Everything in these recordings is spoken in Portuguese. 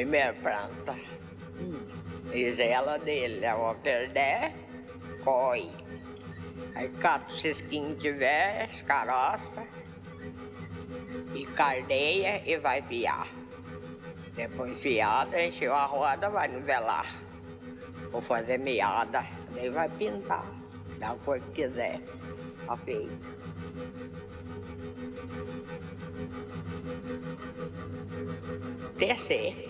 Primeira planta. Isela dele, é o perdé, coi. Aí cata o cisquinho de tiver, escaroça e cardeia e vai fiar. Depois fiada, encheu a roda, vai nivelar. Vou fazer meada, daí vai pintar, da cor que quiser. Tá feito. Descer.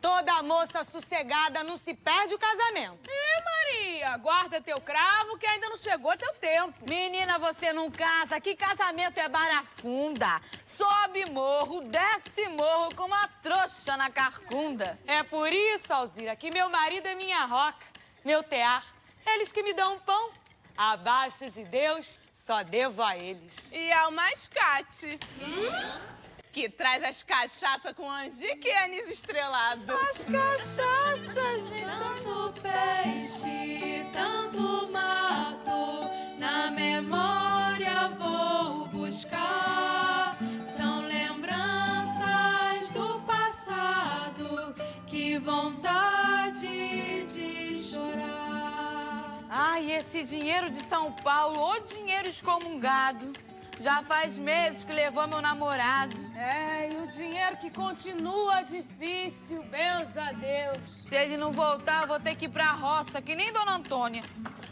Toda moça sossegada não se perde o casamento. Ih, Maria, guarda teu cravo que ainda não chegou teu tempo. Menina, você não casa. Que casamento é barafunda. Sobe morro, desce morro com uma trouxa na carcunda. É por isso, Alzira, que meu marido é minha roca, meu tear. Eles que me dão pão. Abaixo de Deus, só devo a eles. E ao mascate. Hum? que traz as cachaças com anjique anis estrelado. As cachaças, gente. Tanto peixe, tanto mato, na memória vou buscar. São lembranças do passado, que vontade de chorar. Ai, esse dinheiro de São Paulo, ô dinheiro excomungado. Já faz meses que levou meu namorado. É, e o dinheiro que continua difícil, benza a Deus. Se ele não voltar, eu vou ter que ir pra roça, que nem Dona Antônia.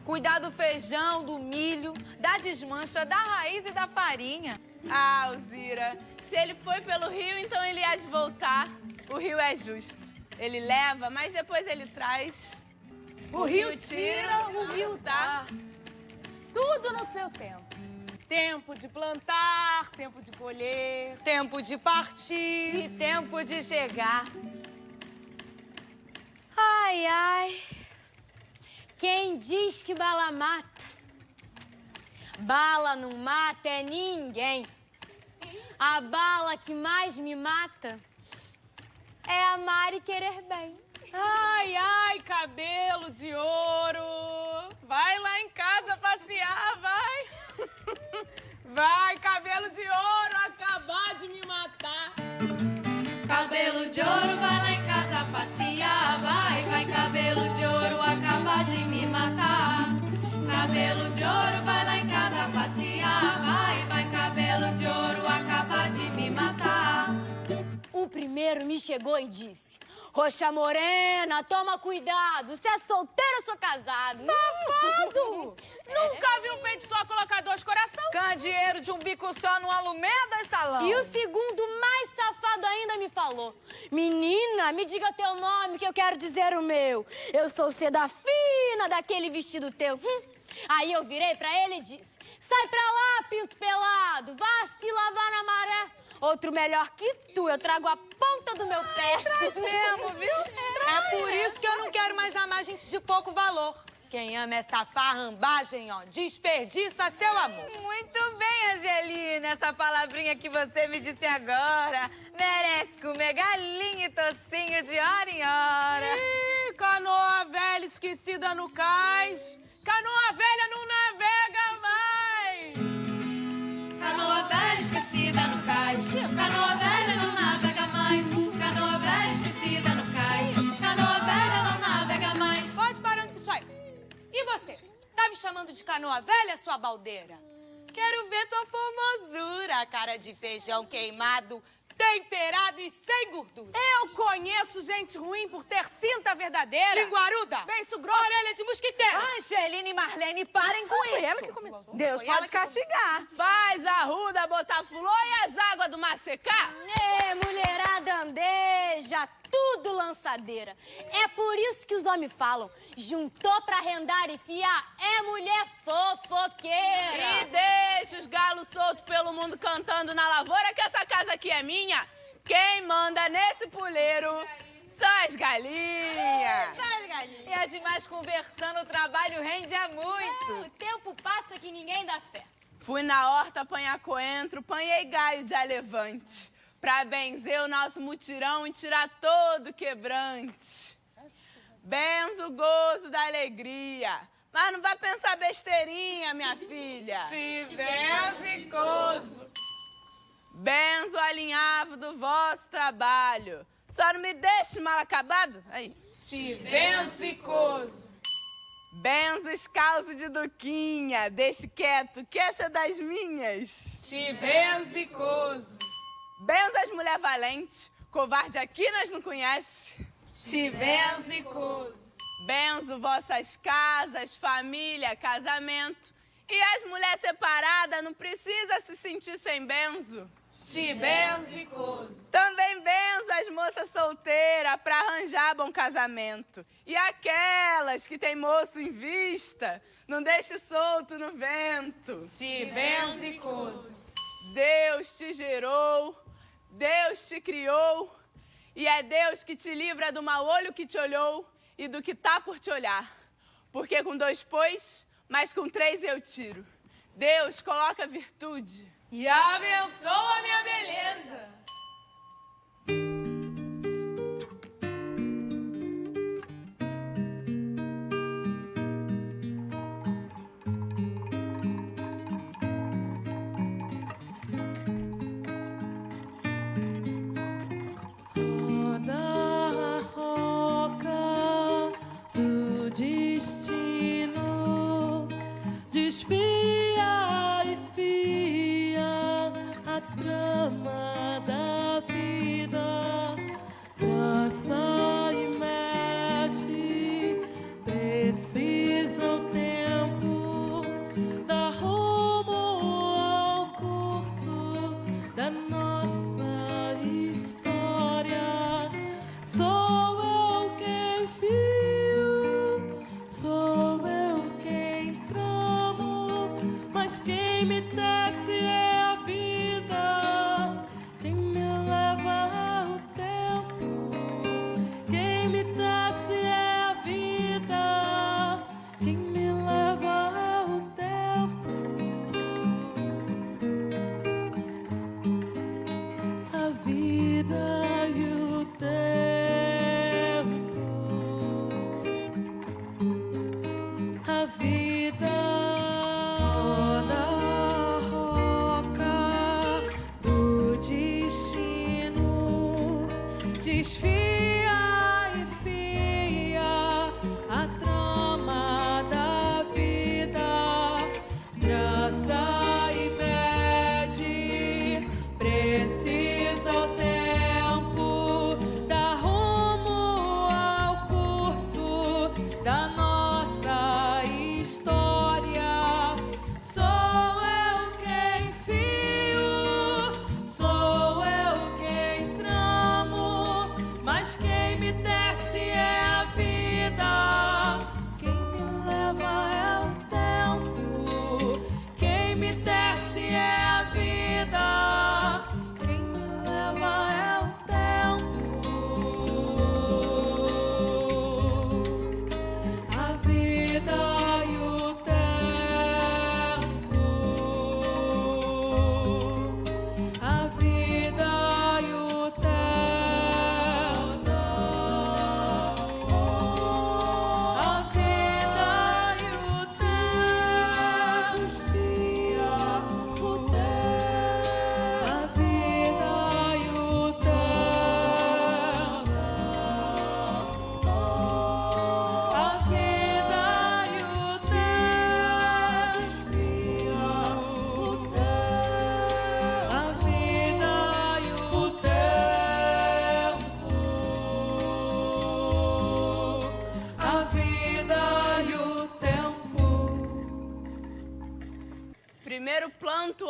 Cuidar do feijão, do milho, da desmancha, da raiz e da farinha. Ah, Alzira, se ele foi pelo rio, então ele há de voltar. O rio é justo. Ele leva, mas depois ele traz. O, rio tira, o rio dá. Tudo no seu tempo. Tempo de plantar, tempo de colher. Tempo de partir. E tempo de chegar. Ai, ai. Quem diz que bala mata? Bala não mata é ninguém. A bala que mais me mata é amar e querer bem. Ai, ai, cabelo de ouro. Vai lá em casa passear, vai. Vai, cabelo de ouro, acabar de me matar. Cabelo de ouro, vai lá em casa passear. Vai, vai, cabelo de ouro, acaba de me matar. Cabelo de ouro, vai lá em casa passear. Vai, vai, cabelo de ouro, acaba de me matar. O primeiro me chegou e disse: Roxa Morena, toma cuidado. Se é solteiro ou sou casado? Safado! Nunca vi um peito só colocar dois coração. Candeeiro de um bico só no Alumeda e salão. E o segundo, mais safado ainda, me falou: Menina, me diga teu nome que eu quero dizer o meu. Eu sou seda fina daquele vestido teu. Hum. Aí eu virei pra ele e disse: Sai pra lá, pinto pelado, vá se lavar na maré. Outro melhor que tu, eu trago a ponta do meu pé. Traz mesmo, viu? É por isso que eu não quero mais amar gente de pouco valor. Quem ama essa farrambagem, ó, desperdiça seu amor. Muito bem, Angelina. Essa palavrinha que você me disse agora merece comer galinha e tocinho de hora em hora. Ih, canoa velha esquecida no cais. Canoa velha não navega E você? Tá me chamando de canoa velha, sua baldeira? Quero ver tua formosura, cara de feijão queimado, temperado e sem gordura. Eu conheço gente ruim por ter cinta verdadeira. Linguaruda! Beiço grosso. Orelha de mosquiteiro! Angelina e Marlene, parem com isso. Deus Foi ela pode castigar. Faz a ruda botar flor e as águas do mar secar. Ê, mulherada andeja, tudo lançadeira. É por isso que os homens falam, juntou pra rendar e fiar, é mulher fofoqueira. E deixa os galos soltos pelo mundo cantando na lavoura que essa casa aqui é minha. Quem manda nesse puleiro são as galinhas. Galinha? E é demais conversando, o trabalho rende é É, muito. o tempo passa que ninguém dá fé. Fui na horta apanhar coentro, panhei gaio de alevante. Pra benzer o nosso mutirão e tirar todo quebrante. Benzo o gozo da alegria. Mas não vai pensar besteirinha, minha filha. Tivesse coso. Benzo alinhavo do vosso trabalho. Só não me deixe mal acabado. Aí. Tivesse coso. Benzo os causos de Duquinha. Deixe quieto, que essa é das minhas. Tivesse coso. Benzo as mulher valente. Covarde aqui nós não conhece. Tivesse coso. Benzo vossas casas, família, casamento. E as mulheres separadas não precisa se sentir sem benzo. Tivesse coso. Também benzo as moças solteiras para arranjar bom casamento. E aquelas que tem moço em vista, não deixe solto no vento. Tivesse coso. Deus te gerou, Deus te criou, e é Deus que te livra do mau olho que te olhou e do que tá por te olhar. Porque com dois pôs, mas com três eu tiro. Deus coloca virtude. E abençoa minha beleza.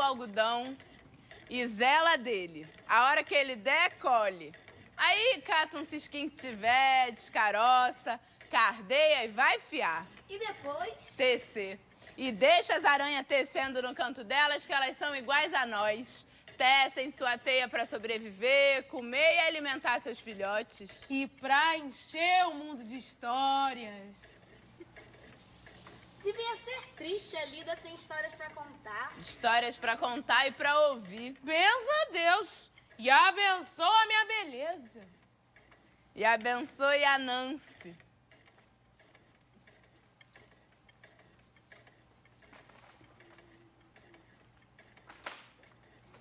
Algodão e zela dele. A hora que ele der, colhe. Aí cata um cisquinho que tiver, descaroça, cardeia e vai fiar. E depois? Tecer. E deixa as aranhas tecendo no canto delas, que elas são iguais a nós. Tecem sua teia para sobreviver, comer e alimentar seus filhotes. E pra encher o mundo de histórias. Devia ser triste a lida sem histórias pra contar. Histórias para contar e para ouvir. Benza a Deus e abençoa a minha beleza. E abençoe a Nancy.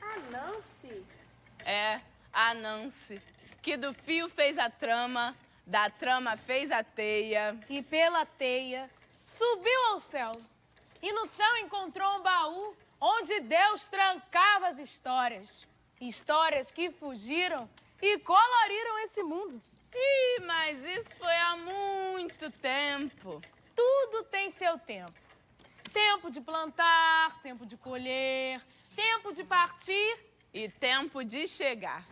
A Nancy? É, a Nancy. Que do fio fez a trama, da trama fez a teia. E pela teia subiu ao céu. E no céu encontrou um baú onde Deus trancava as histórias. Histórias que fugiram e coloriram esse mundo. Ih, mas isso foi há muito tempo. Tudo tem seu tempo. Tempo de plantar, tempo de colher, tempo de partir E tempo de chegar.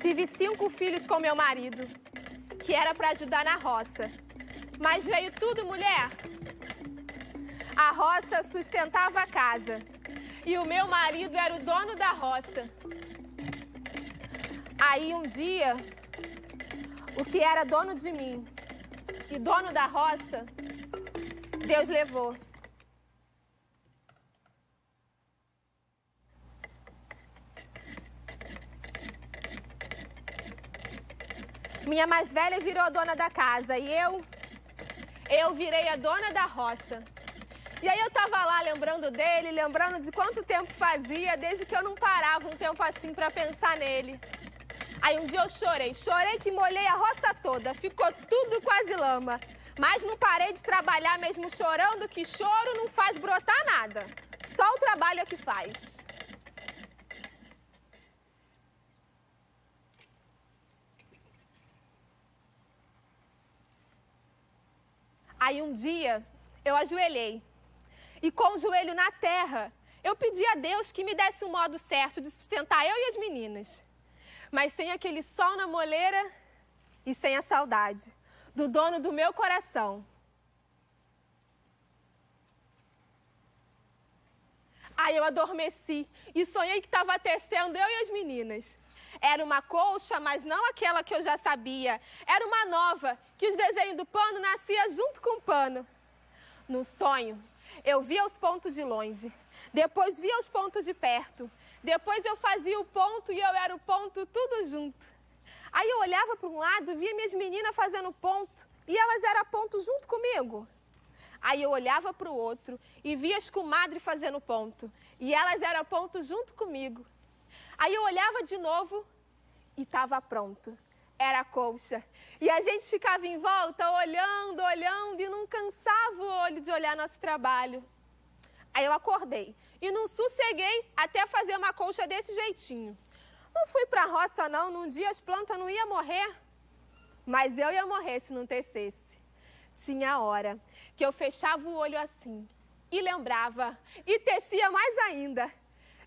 Tive cinco filhos com meu marido, que era para ajudar na roça. Mas veio tudo mulher. A roça sustentava a casa. E o meu marido era o dono da roça. Aí um dia, o que era dono de mim e dono da roça, Deus levou. Minha mais velha virou a dona da casa e eu, eu virei a dona da roça. E aí eu tava lá lembrando dele, lembrando de quanto tempo fazia desde que eu não parava um tempo assim para pensar nele. Aí um dia eu chorei, chorei que molhei a roça toda, ficou tudo quase lama. Mas não parei de trabalhar mesmo chorando, que choro não faz brotar nada. Só o trabalho é que faz. Aí um dia eu ajoelhei e com o joelho na terra eu pedi a Deus que me desse um modo certo de sustentar eu e as meninas. Mas sem aquele sol na moleira e sem a saudade do dono do meu coração. Aí eu adormeci e sonhei que estava tecendo eu e as meninas. Era uma colcha, mas não aquela que eu já sabia. Era uma nova, que os desenhos do pano nascia junto com o pano. No sonho, eu via os pontos de longe, depois via os pontos de perto, depois eu fazia o ponto e eu era o ponto tudo junto. Aí eu olhava para um lado, via minhas meninas fazendo ponto e elas eram ponto junto comigo. Aí eu olhava para o outro e via as comadres fazendo ponto e elas eram ponto junto comigo. Aí eu olhava de novo e estava pronto. Era a colcha. E a gente ficava em volta, olhando, olhando, e não cansava o olho de olhar nosso trabalho. Aí eu acordei e não sosseguei até fazer uma colcha desse jeitinho. Não fui para a roça, não. Num dia as plantas não iam morrer. Mas eu ia morrer se não tecesse. Tinha hora que eu fechava o olho assim e lembrava e tecia mais ainda.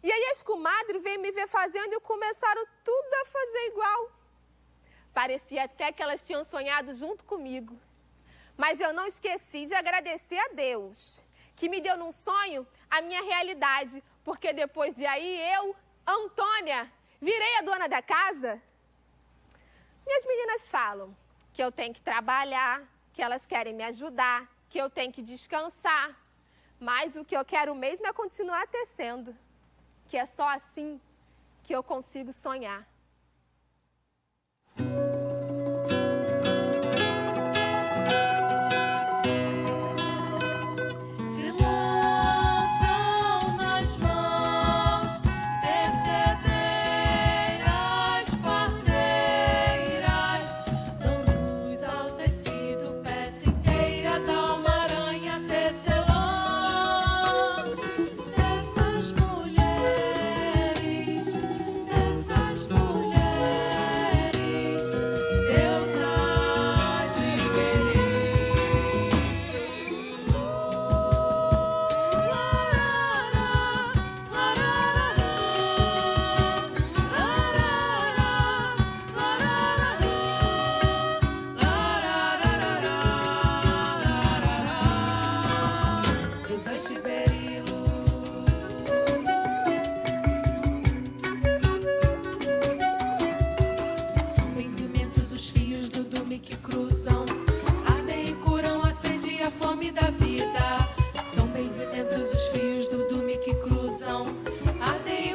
E aí as comadres veio me ver fazendo e começaram tudo a fazer igual. Parecia até que elas tinham sonhado junto comigo. Mas eu não esqueci de agradecer a Deus, que me deu num sonho a minha realidade, porque depois de aí eu, Antônia, virei a dona da casa. Minhas meninas falam que eu tenho que trabalhar, que elas querem me ajudar, que eu tenho que descansar. Mas o que eu quero mesmo é continuar tecendo que é só assim que eu consigo sonhar.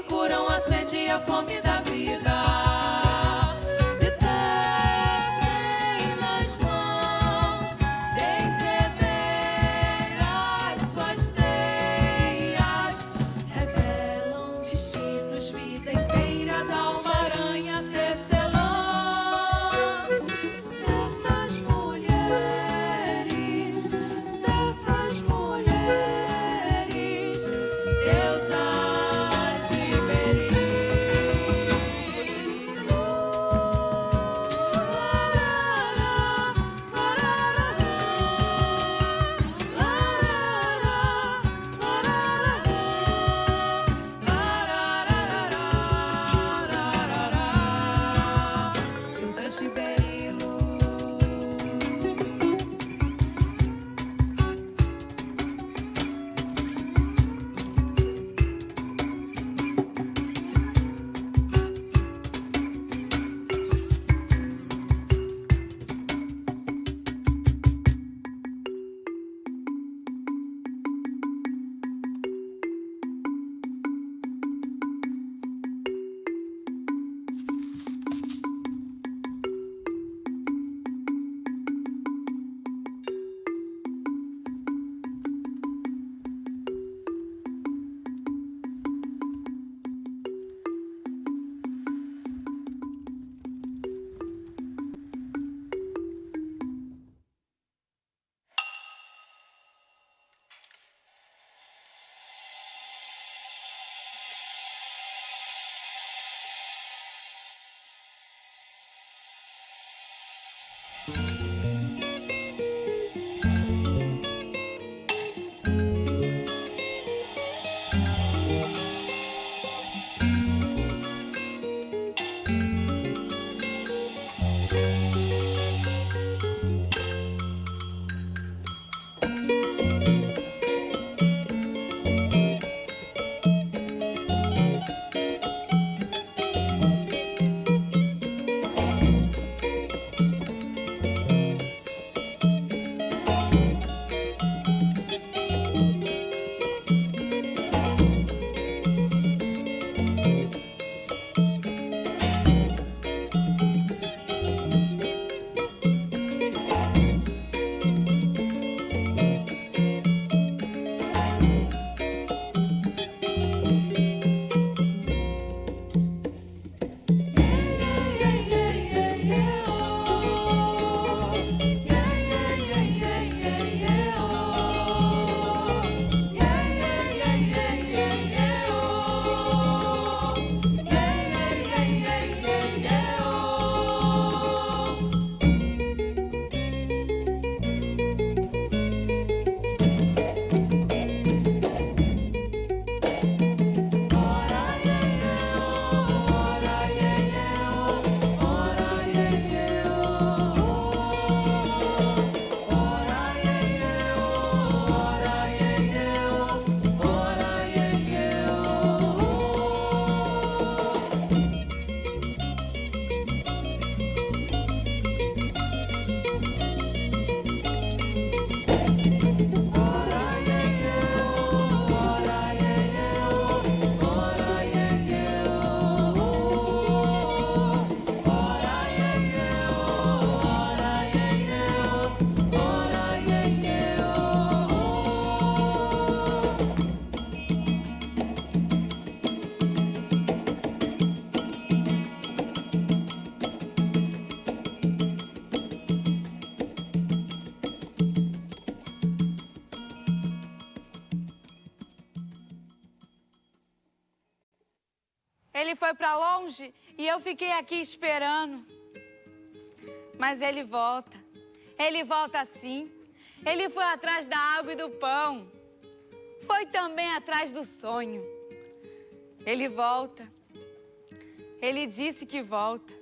Curam a sede e a fome foi para longe e eu fiquei aqui esperando. Mas ele volta. Ele volta sim. Ele foi atrás da água e do pão. Foi também atrás do sonho. Ele volta. Ele disse que volta.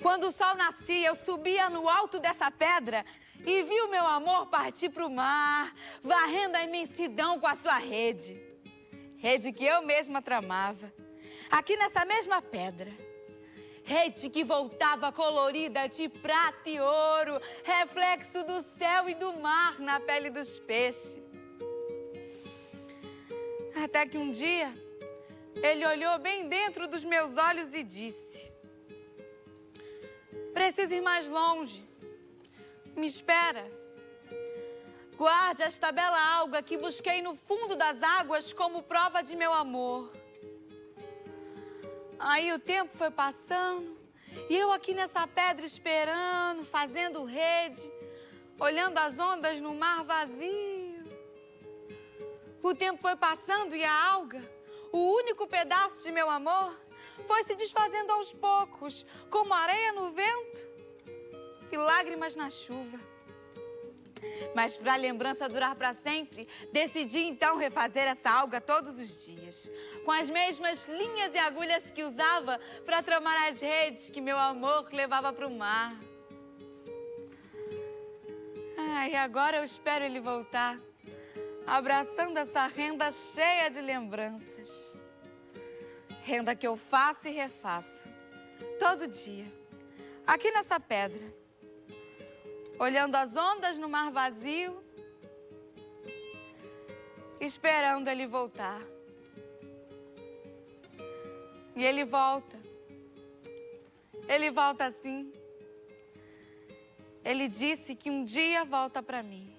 Quando o sol nascia, eu subia no alto dessa pedra e vi o meu amor partir para o mar, varrendo a imensidão com a sua rede. Rede que eu mesma tramava, aqui nessa mesma pedra. Rede que voltava colorida de prata e ouro, reflexo do céu e do mar na pele dos peixes. Até que um dia, ele olhou bem dentro dos meus olhos e disse: Preciso ir mais longe. Me espera. Guarde esta bela alga que busquei no fundo das águas como prova de meu amor. Aí o tempo foi passando e eu aqui nessa pedra esperando, fazendo rede, olhando as ondas no mar vazio. O tempo foi passando e a alga, o único pedaço de meu amor, foi se desfazendo aos poucos, como areia no vento e lágrimas na chuva. Mas para a lembrança durar para sempre, decidi então refazer essa alga todos os dias, com as mesmas linhas e agulhas que usava para tramar as redes que meu amor levava para o mar. E agora eu espero ele voltar, abraçando essa renda cheia de lembranças. Renda que eu faço e refaço, todo dia, aqui nessa pedra olhando as ondas no mar vazio, esperando ele voltar. E ele volta. Ele volta assim. Ele disse que um dia volta para mim.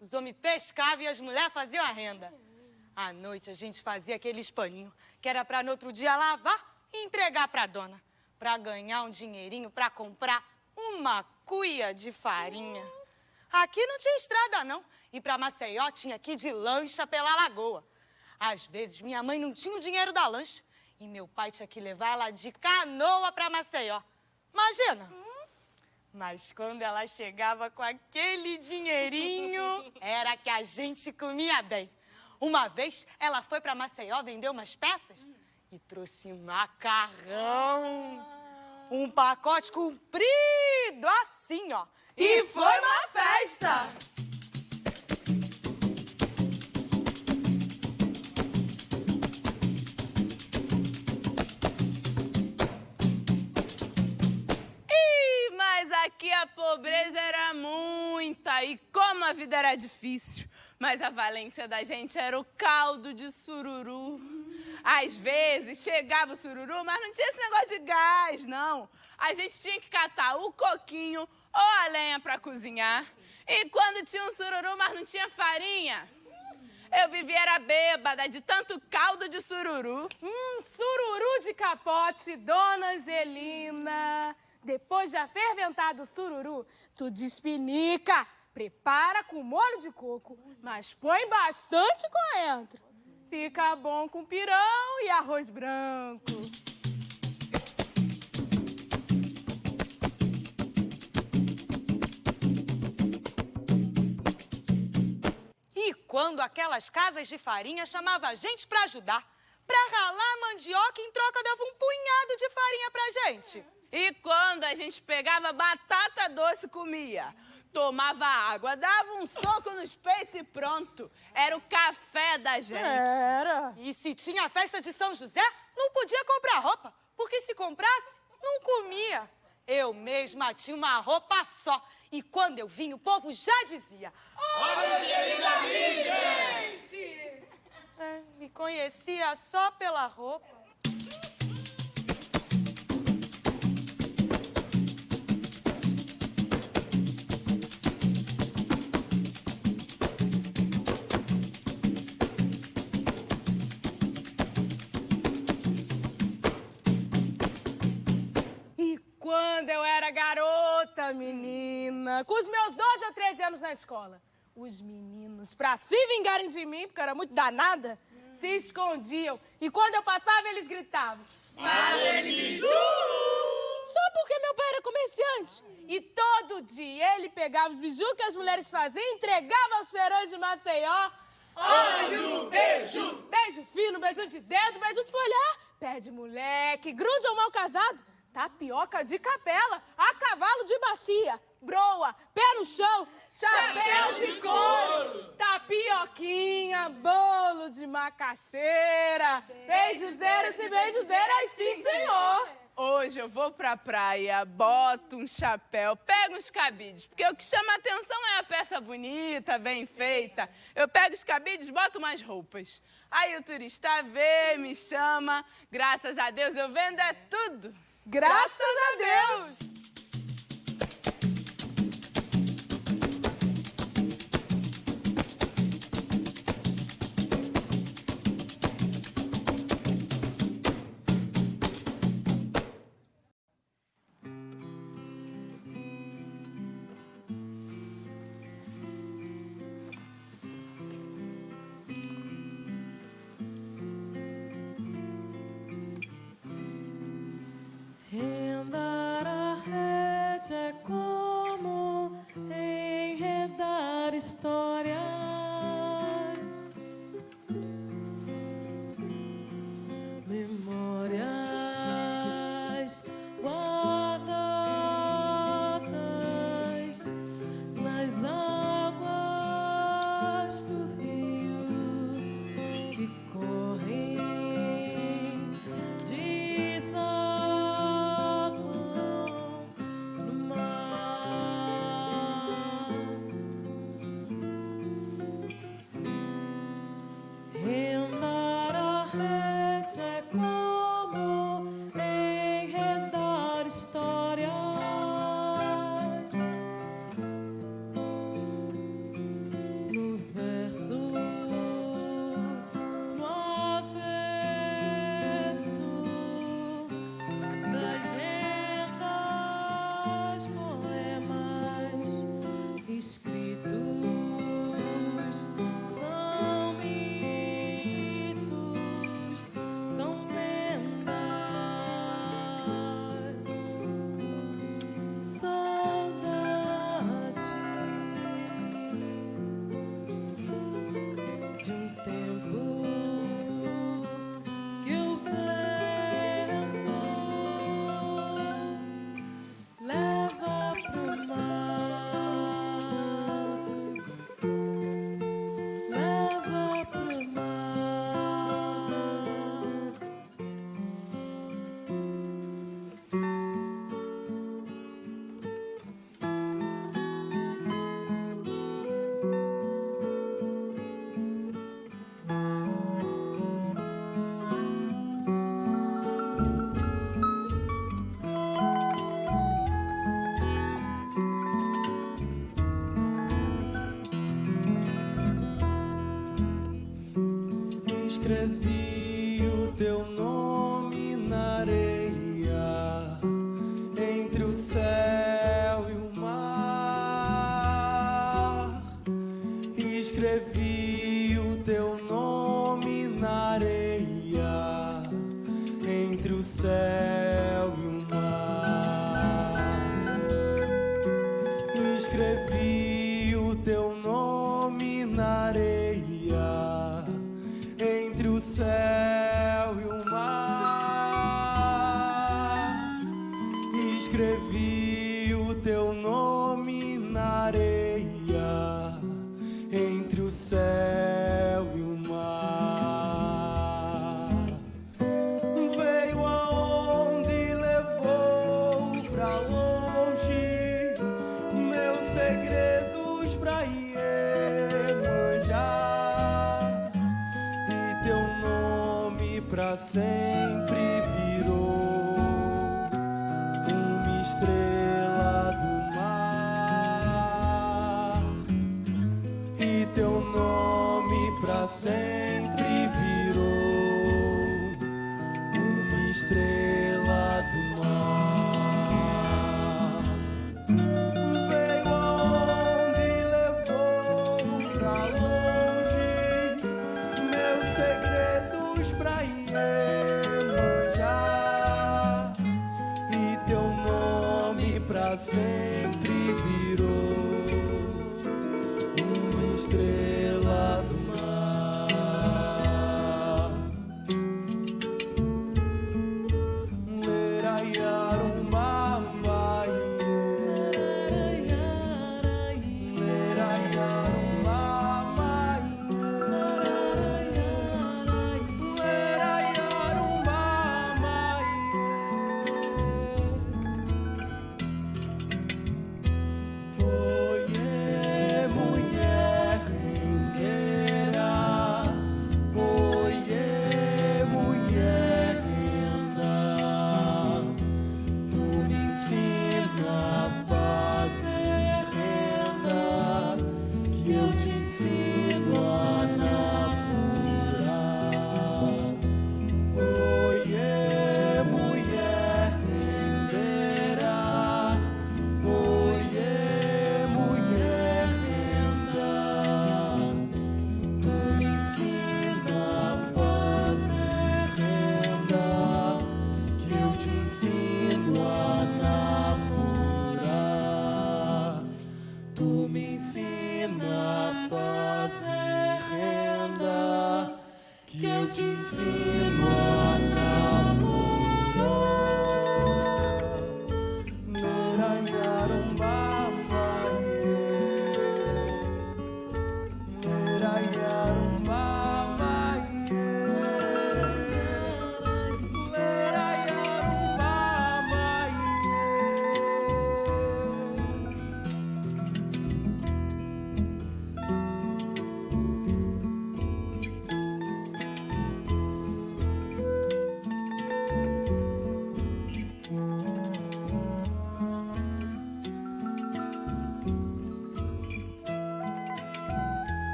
Os homens pescavam e as mulheres faziam a renda. À noite a gente fazia aqueles paninhos que era para no outro dia lavar e entregar para a dona, para ganhar um dinheirinho para comprar uma cuia de farinha. Aqui não tinha estrada não, e para Maceió tinha que ir de lancha pela lagoa. Às vezes minha mãe não tinha o dinheiro da lancha e meu pai tinha que levar ela de canoa para Maceió. Imagina! Mas quando ela chegava com aquele dinheirinho, era que a gente comia bem. Uma vez ela foi para Maceió vender umas peças e trouxe macarrão. Um pacote comprido assim, ó. E foi uma festa! E como a vida era difícil. Mas a valência da gente era o caldo de sururu. Às vezes chegava o sururu, mas não tinha esse negócio de gás, não. A gente tinha que catar o coquinho ou a lenha para cozinhar. E quando tinha um sururu, mas não tinha farinha, eu vivia era bêbada de tanto caldo de sururu. Hum, sururu de capote, dona Angelina. Depois de aferventado o sururu, tu despinica. Prepara com molho de coco, mas põe bastante coentro. Fica bom com pirão e arroz branco. E quando aquelas casas de farinha chamava a gente pra ajudar, pra ralar a mandioca em troca dava um punhado de farinha pra gente. E quando a gente pegava batata doce, comia. Tomava água, dava um soco nos peitos e pronto. Era o café da gente. Era. E se tinha festa de São José, não podia comprar roupa, porque se comprasse, não comia. Eu mesma tinha uma roupa só. E quando eu vim, o povo já dizia: Olha, gente! É, me conhecia só pela roupa. Menina, com os meus 12 ou 13 anos na escola, os meninos, pra se vingarem de mim, porque eu era muito danada, se escondiam. E quando eu passava, eles gritavam. Marlene Biju! Só porque meu pai era comerciante. E todo dia ele pegava os bijus que as mulheres faziam e entregava aos feirões de Maceió. Olha o beijo! Beijo fino, beijo de dedo, beijo de folhar. Pé de moleque, grude ou mal casado. Tapioca de capela, a cavalo de bacia. Broa, pé no chão, chapéu de couro. Tapioquinha, bolo de macaxeira. Beijuzeiros e beijuzeiras, sim, senhor. Hoje eu vou pra praia, boto um chapéu, pego uns cabides, porque o que chama atenção é a peça bonita, bem feita. Eu pego os cabides, boto umas roupas. Aí o turista vê, me chama. Graças a Deus eu vendo é tudo. Graças a Deus.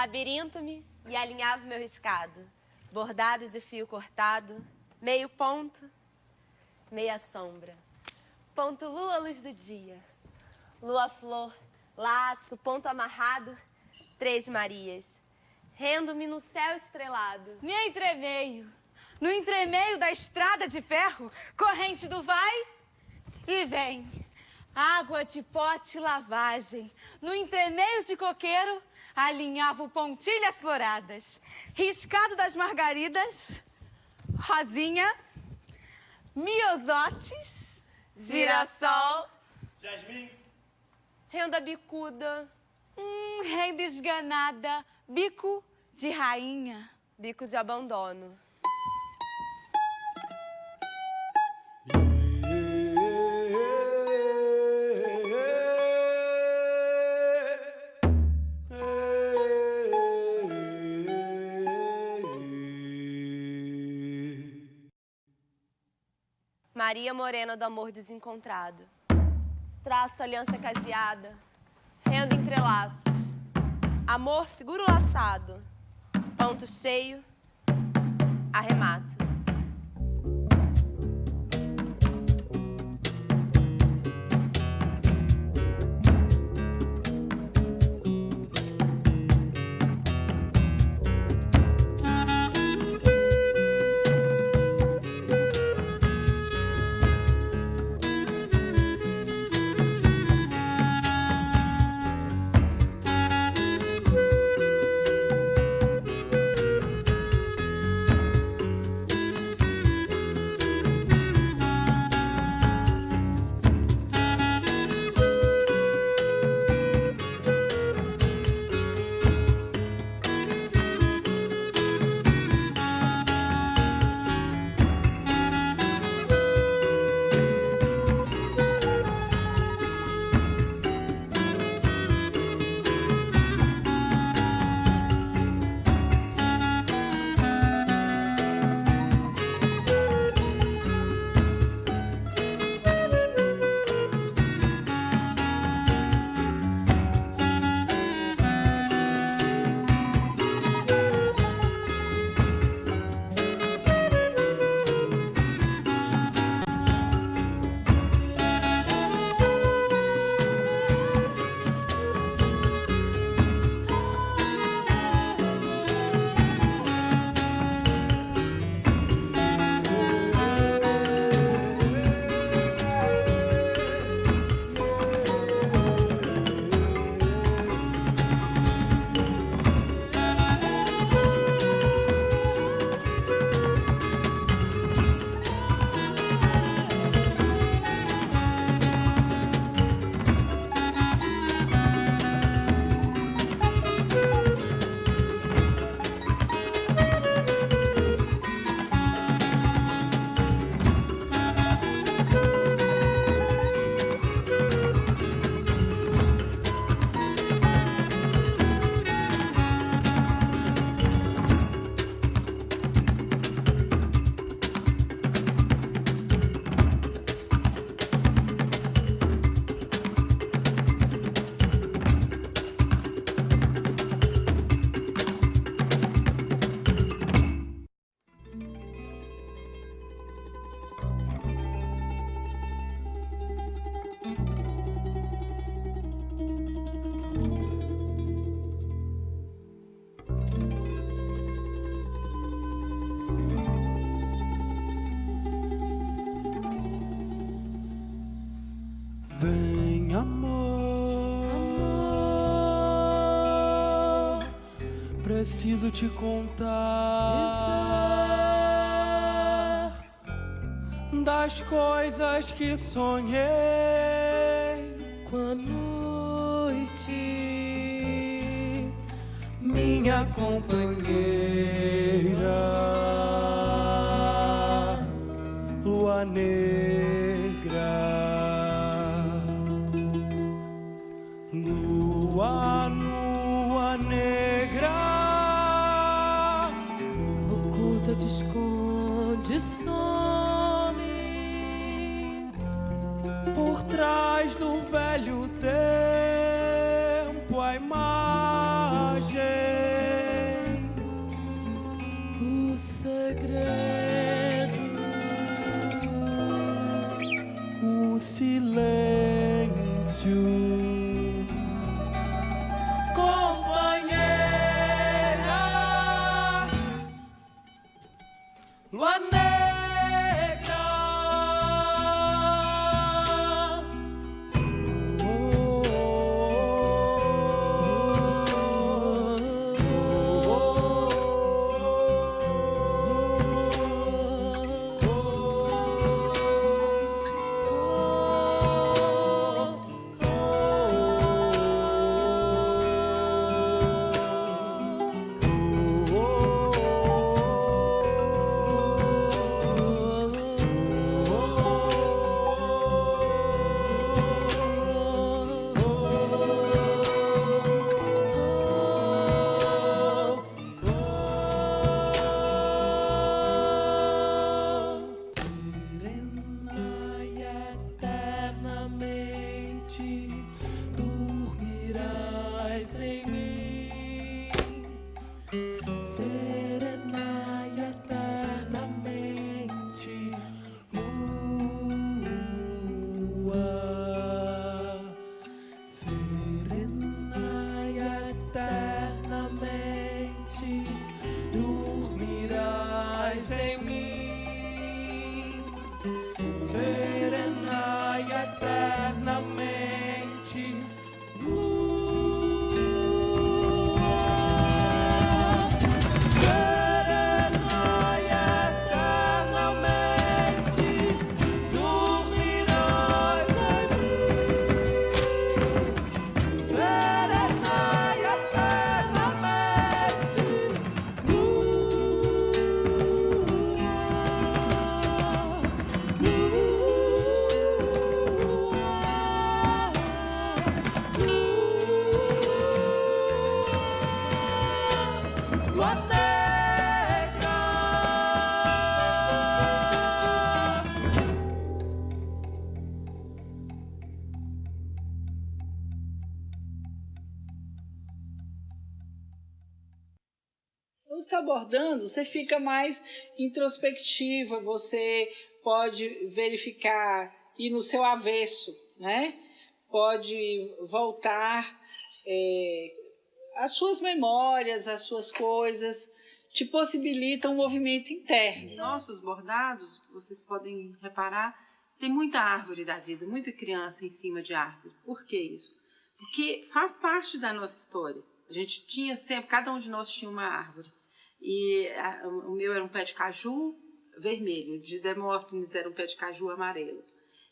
Labirinto-me e alinhava meu riscado. bordado de fio cortado, meio ponto, meia sombra. Ponto lua, luz do dia. Lua flor, laço, ponto amarrado, três Marias. Rendo-me no céu estrelado. No entremeio, no entremeio da estrada de ferro, corrente do vai e vem. Água de pote lavagem. No entremeio de coqueiro, alinhava o pontilhas floradas. Riscado das margaridas, rosinha, miosotes, Girassol, Jasmim. renda bicuda, hum, renda esganada, bico de rainha. bico de abandono. Maria Morena do amor desencontrado. Traço aliança caseada, rendo entrelaços. Amor seguro laçado, ponto cheio, arremato. Preciso te contar das coisas que sonhei Quando está abordando, você fica mais introspectiva, você pode verificar, ir no seu avesso, né? Pode voltar é, as suas memórias, as suas coisas, te possibilitam um movimento interno. Nossos bordados, vocês podem reparar, tem muita árvore da vida, muita criança em cima de árvore. Por que isso? Porque faz parte da nossa história. A gente tinha sempre, cada um de nós tinha uma árvore. E a, o meu era um pé de caju vermelho, de Demóstenes era um pé de caju amarelo.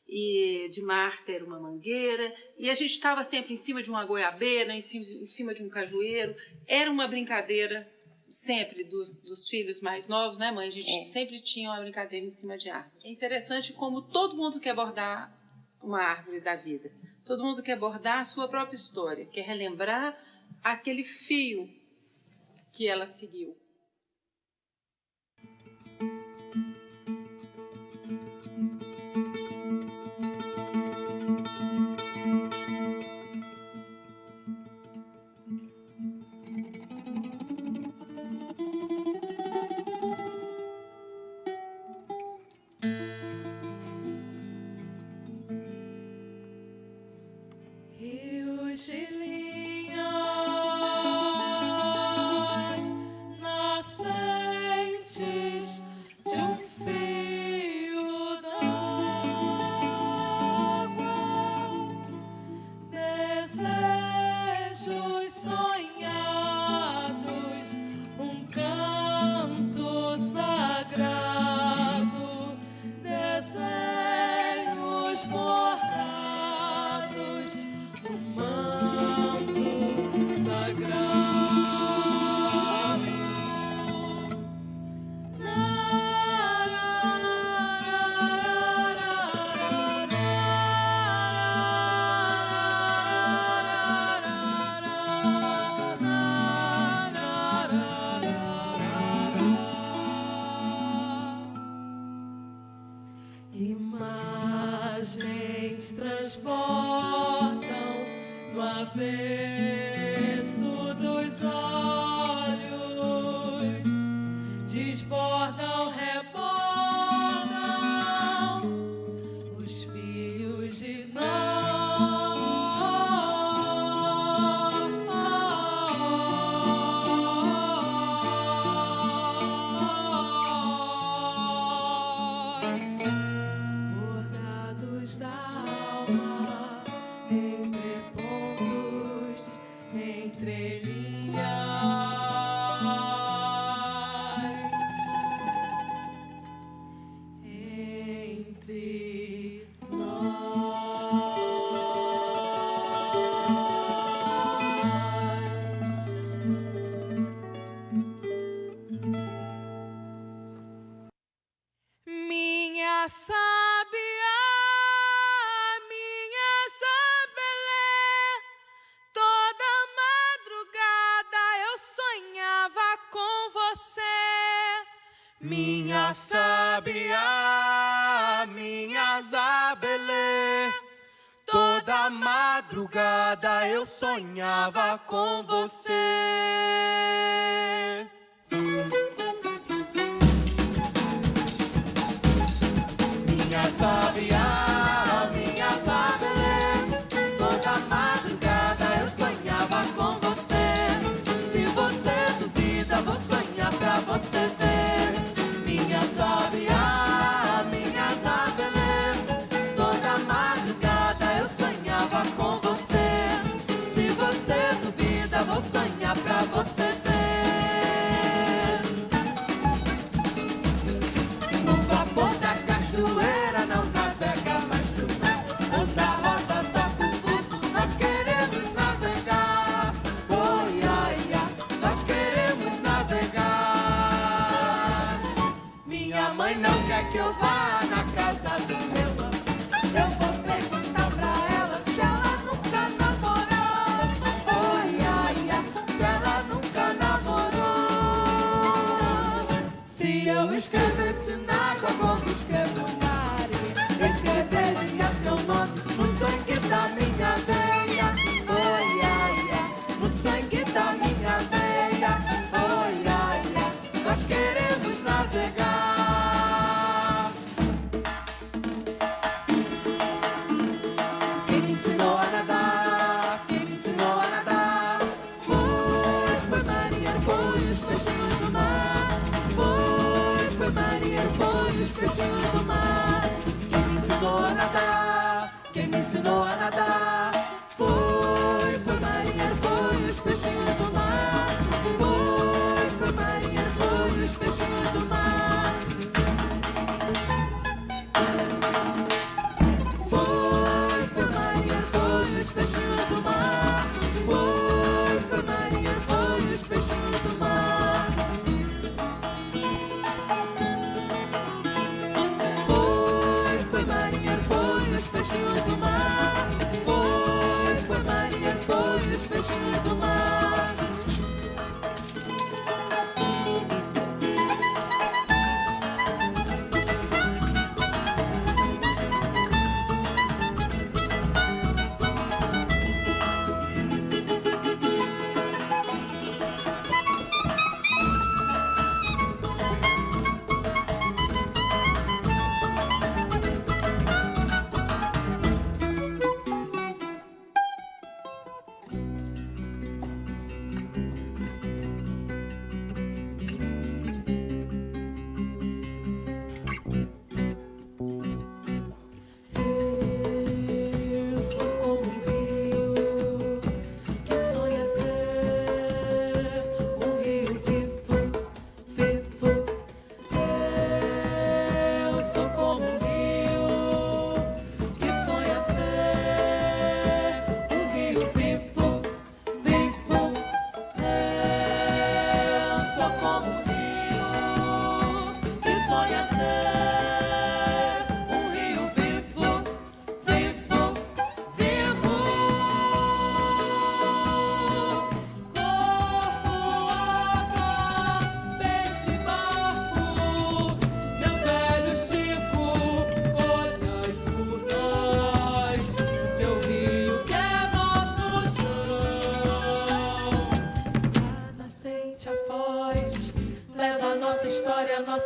E de Marta era uma mangueira, e a gente estava sempre em cima de uma goiabeira, em cima, em cima de um cajueiro. Era uma brincadeira sempre dos, dos filhos mais novos, né, mãe? A gente É. sempre tinha uma brincadeira em cima de árvore. É interessante como todo mundo quer bordar uma árvore da vida. Todo mundo quer bordar a sua própria história, quer relembrar aquele fio que ela seguiu. com você. Mãe não quer que eu vá na casa do meu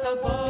sabah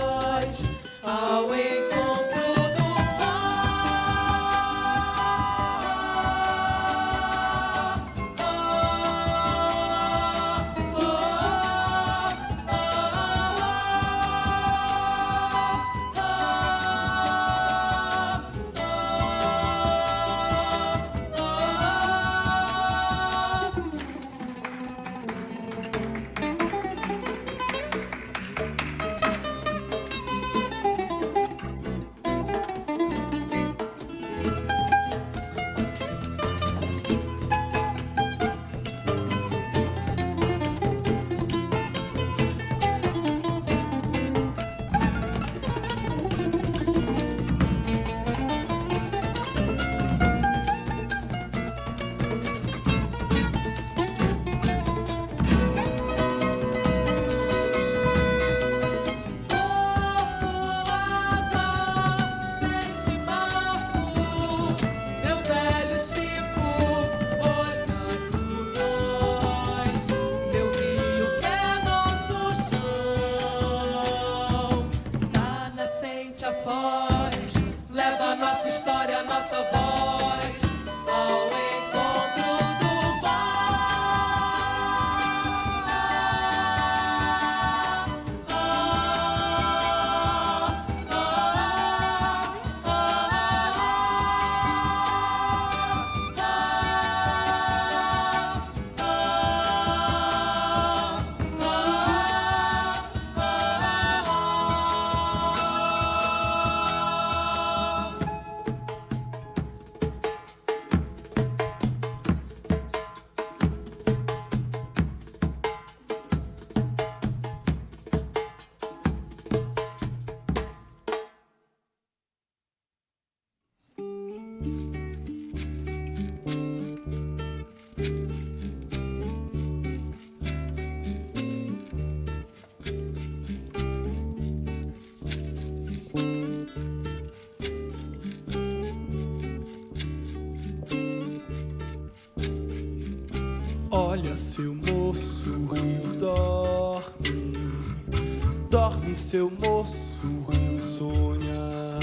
seu moço, rio sonha.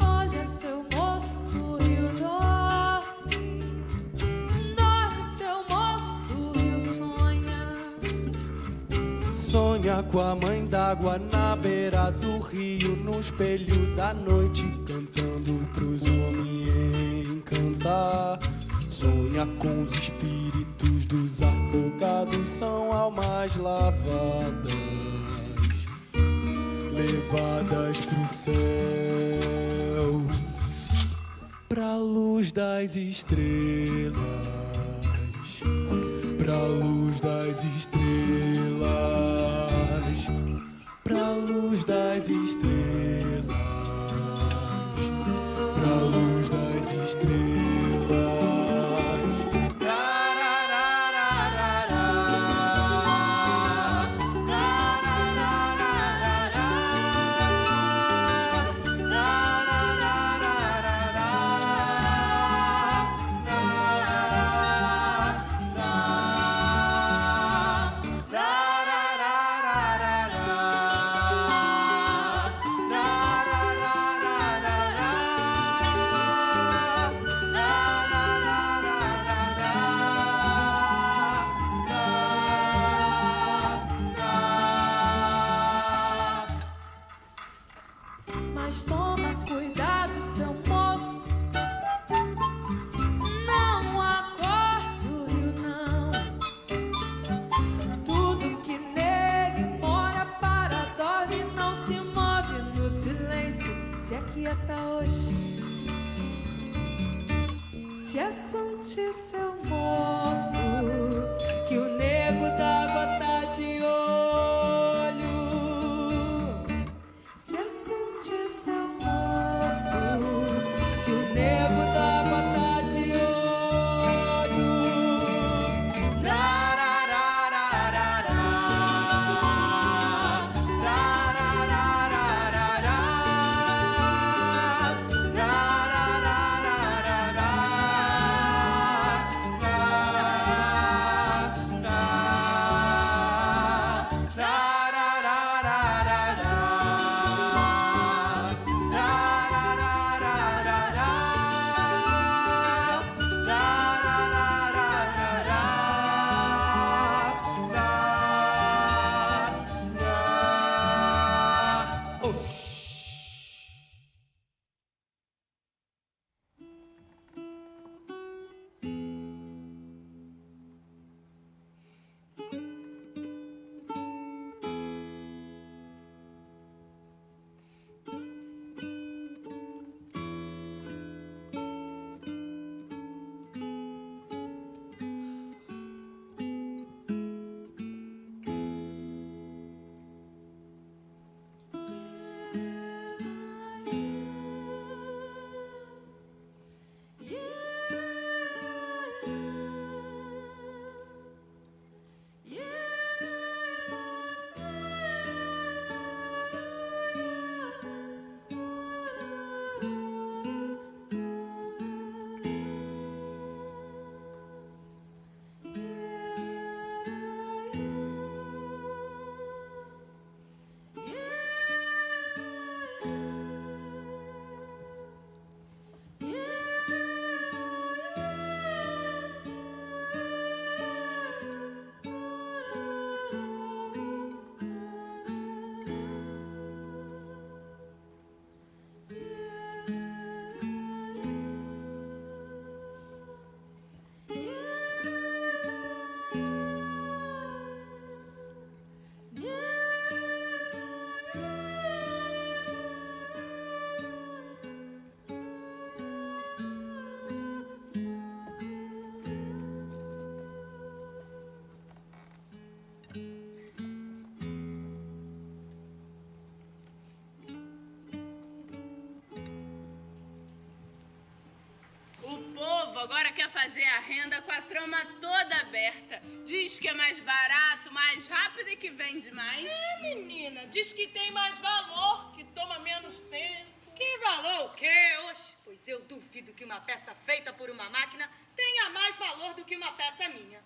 Olha, seu moço, rio dorme. Dorme, seu moço, rio sonha. Sonha com a mãe d'água na beira do rio, no espelho da noite, agora quer fazer a renda com a trama toda aberta. Diz que é mais barato, mais rápido e que vende mais. É, menina, diz que tem mais valor, que toma menos tempo. Que valor o quê? Oxe, pois eu duvido que uma peça feita por uma máquina tenha tenha mais valor do que uma peça minha.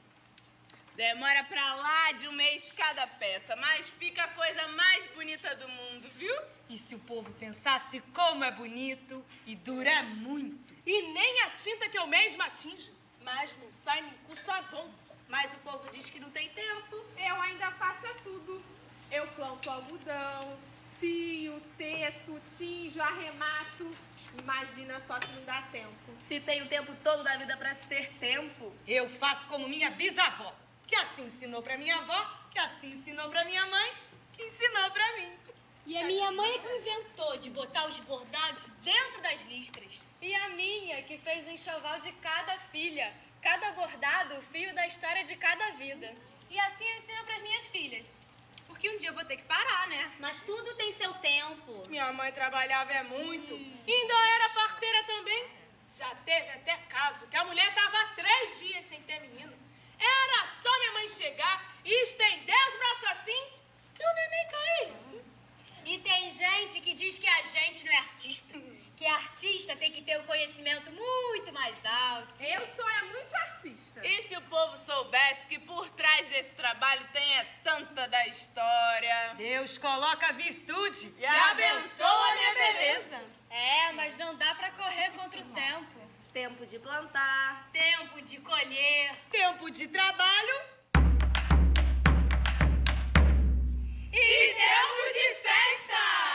Demora pra lá de um mês cada peça, mas fica a coisa mais bonita do mundo, viu? E se o povo pensasse como é bonito e dura muito. E nem a tinta que eu mesma atinjo. Mas não sai nem com sabão. Mas o povo diz que não tem tempo. Eu ainda faço é tudo. Eu planto algodão, fio, teço, tinjo, arremato. Imagina só se não dá tempo. Se tem o tempo todo da vida pra se ter tempo. Eu faço como minha bisavó, que assim ensinou pra minha avó, que assim ensinou pra minha mãe, que ensinou pra mim. E a minha mãe é que inventou de botar os bordados dentro das listras. E a minha, que fez o enxoval de cada filha. Cada bordado, o fio da história de cada vida. E assim eu ensino pras minhas filhas. Porque um dia eu vou ter que parar, né? Mas tudo tem seu tempo. Minha mãe trabalhava é muito. E ainda era parteira também. Já teve até caso que a mulher tava há três dias sem ter menino. Era só minha mãe chegar e estender os braços assim que o neném caía. E tem gente que diz que a gente não é artista. Que artista tem que ter um conhecimento muito mais alto. Eu sou é muito artista. E se o povo soubesse que por trás desse trabalho tem é tanta da história? Deus coloca virtude e abençoa a minha beleza. É, mas não dá pra correr contra o tempo. Tempo de plantar. Tempo de colher. Tempo de trabalho. E tempo de festa!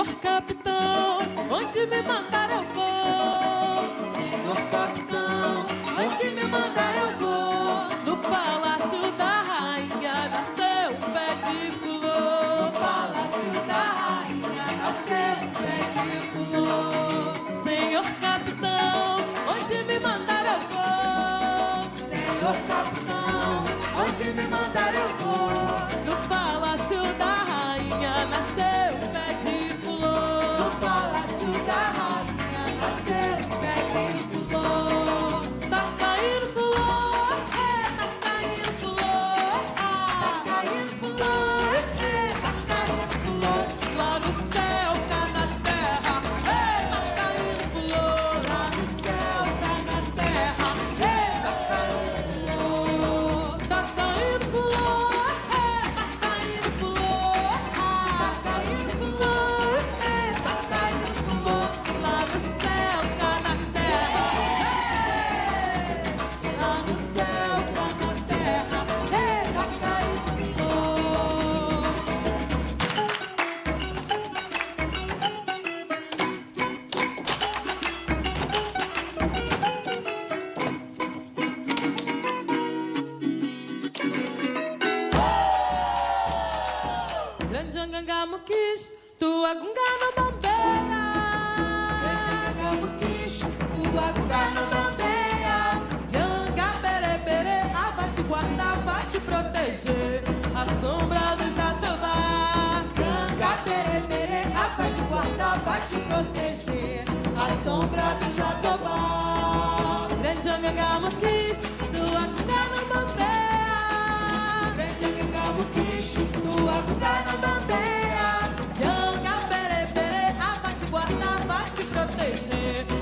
Senhor capitão, onde me mandar eu vou. Senhor capitão, onde me mandar eu vou. No palácio da rainha nasceu um pé de flor. No palácio da rainha nasceu um pé de flor. Senhor capitão, onde me mandar eu vou. Senhor capitão, onde me mandar eu vou. Tua gunga não bambeia. Yanga bere bere, a vai te guardar, vai te proteger. A sombra do jatobá. Yanga bere bere, a vai te guardar, vai te proteger. A sombra do jatobá. Grande Angangamuquish, tua gunga não bambeia. Grande Angangamuquish, tua gunga não bambeia. Yanga bere bere, a vai te guardar, vai te proteger.